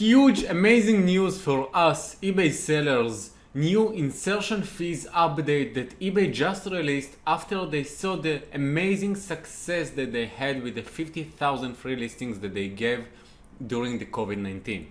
Huge amazing news for us eBay sellers. New insertion fees update that eBay just released after they saw the amazing success that they had with the 50,000 free listings that they gave during the COVID-19.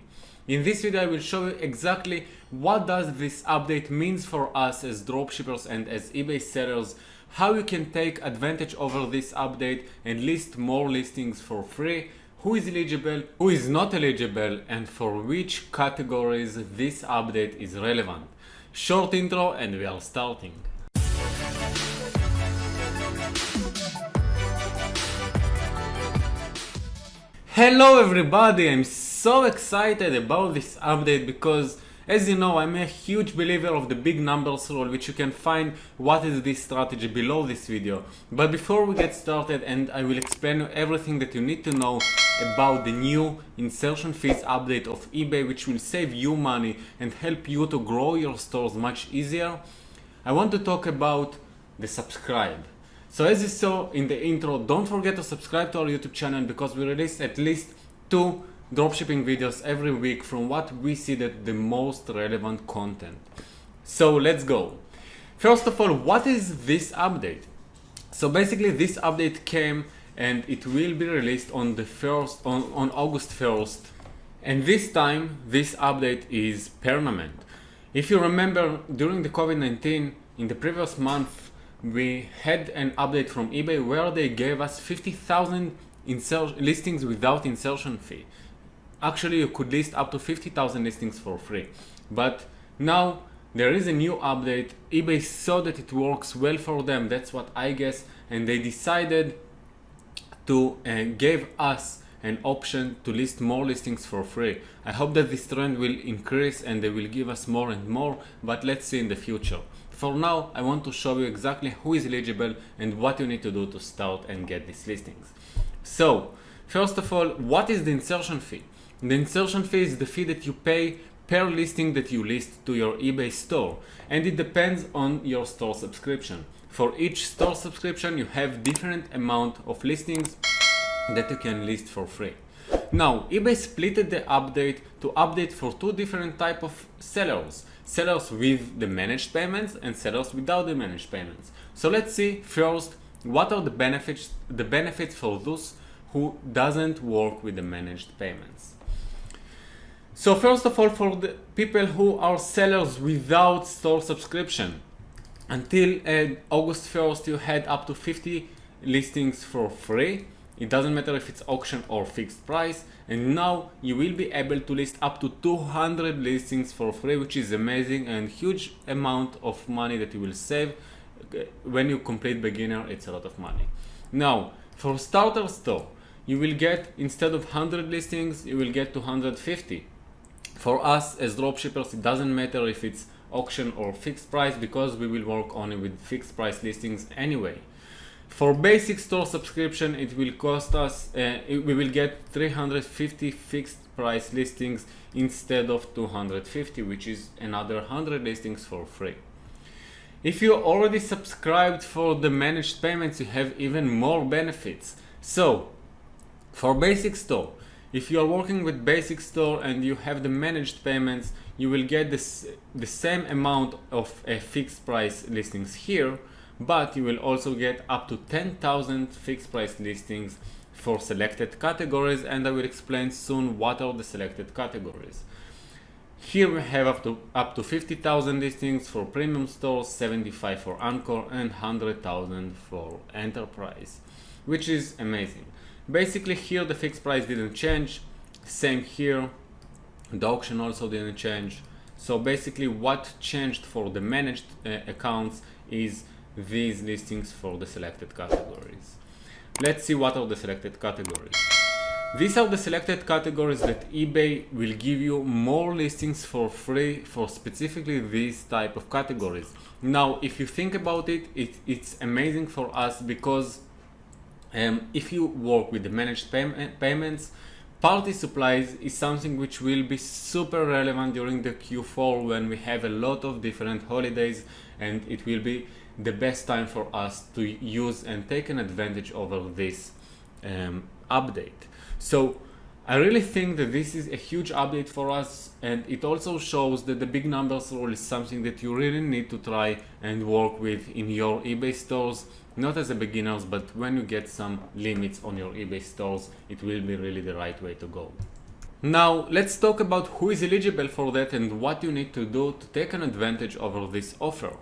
In this video I will show you exactly what does this update means for us as dropshippers and as eBay sellers, how you can take advantage over this update and list more listings for free, who is eligible, who is not eligible and for which categories this update is relevant. Short intro and we are starting. Hello everybody, I'm so excited about this update because as you know I'm a huge believer of the big numbers rule which you can find what is this strategy below this video. But before we get started and I will explain everything that you need to know about the new insertion fees update of eBay which will save you money and help you to grow your stores much easier, I want to talk about the subscribe. So as you saw in the intro, don't forget to subscribe to our YouTube channel because we release at least two dropshipping videos every week from what we see that the most relevant content. So let's go. First of all, what is this update? So basically this update came and it will be released on the first on, on August 1st. And this time this update is permanent. If you remember during the COVID-19 in the previous month we had an update from eBay where they gave us 50,000 listings without insertion fee. Actually, you could list up to 50,000 listings for free. But now there is a new update. eBay saw that it works well for them. That's what I guess. And they decided to uh, give us an option to list more listings for free. I hope that this trend will increase and they will give us more and more, but let's see in the future. For now, I want to show you exactly who is eligible and what you need to do to start and get these listings. So, first of all, what is the insertion fee? The insertion fee is the fee that you pay per listing that you list to your eBay store and it depends on your store subscription. For each store subscription you have different amount of listings that you can list for free. Now eBay split the update to update for two different type of sellers sellers with the managed payments and sellers without the managed payments. So let's see first what are the benefits the benefits for those who doesn't work with the managed payments. So first of all for the people who are sellers without store subscription until uh, August 1st you had up to 50 listings for free. It doesn't matter if it's auction or fixed price. And now you will be able to list up to 200 listings for free which is amazing and huge amount of money that you will save. When you complete beginner it's a lot of money. Now for starter store you will get instead of 100 listings you will get 250 for us as dropshippers it doesn't matter if it's auction or fixed price because we will work only with fixed price listings anyway for basic store subscription, it will cost us, uh, we will get 350 fixed price listings instead of 250, which is another 100 listings for free. If you already subscribed for the managed payments, you have even more benefits. So, for basic store, if you are working with basic store and you have the managed payments, you will get this, the same amount of uh, fixed price listings here, but you will also get up to 10,000 fixed price listings for selected categories and I will explain soon what are the selected categories. Here we have up to up to 50,000 listings for premium stores, 75 for Anchor and 100,000 for enterprise, which is amazing. Basically here the fixed price didn't change, same here, the auction also didn't change. So basically what changed for the managed uh, accounts is these listings for the selected categories. Let's see what are the selected categories. These are the selected categories that eBay will give you more listings for free for specifically these type of categories. Now, if you think about it, it it's amazing for us because um, if you work with the managed pay payments, party supplies is something which will be super relevant during the Q4 when we have a lot of different holidays and it will be the best time for us to use and take an advantage over this um, update. So I really think that this is a huge update for us and it also shows that the big numbers rule is something that you really need to try and work with in your eBay stores not as a beginners but when you get some limits on your eBay stores it will be really the right way to go. Now let's talk about who is eligible for that and what you need to do to take an advantage over this offer.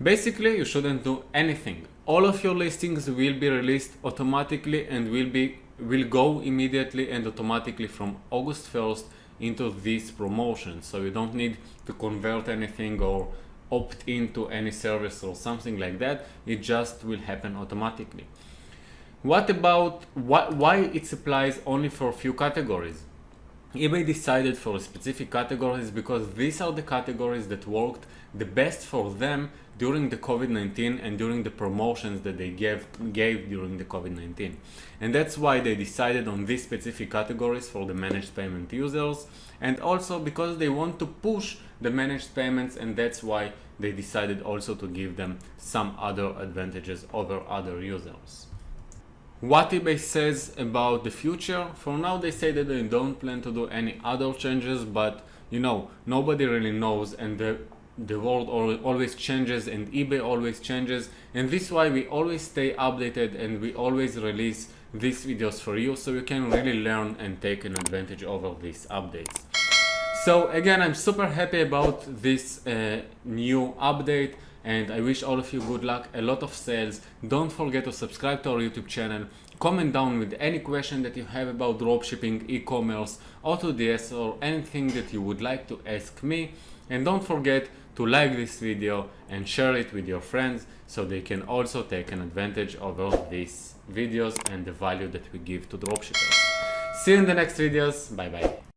Basically you shouldn't do anything. All of your listings will be released automatically and will be will go immediately and automatically from August 1st into this promotion. So you don't need to convert anything or opt into any service or something like that. It just will happen automatically. What about what, why it applies only for a few categories? eBay decided for specific categories because these are the categories that worked the best for them during the COVID-19 and during the promotions that they gave, gave during the COVID-19. And that's why they decided on these specific categories for the managed payment users and also because they want to push the managed payments and that's why they decided also to give them some other advantages over other users what eBay says about the future. For now they say that they don't plan to do any other changes, but you know, nobody really knows and the, the world always changes and eBay always changes and this is why we always stay updated and we always release these videos for you so you can really learn and take an advantage over these updates. So again, I'm super happy about this uh, new update and I wish all of you good luck, a lot of sales. Don't forget to subscribe to our YouTube channel. Comment down with any question that you have about dropshipping, e-commerce, AutoDS or anything that you would like to ask me. And don't forget to like this video and share it with your friends so they can also take an advantage over these videos and the value that we give to dropshippers. See you in the next videos. Bye bye.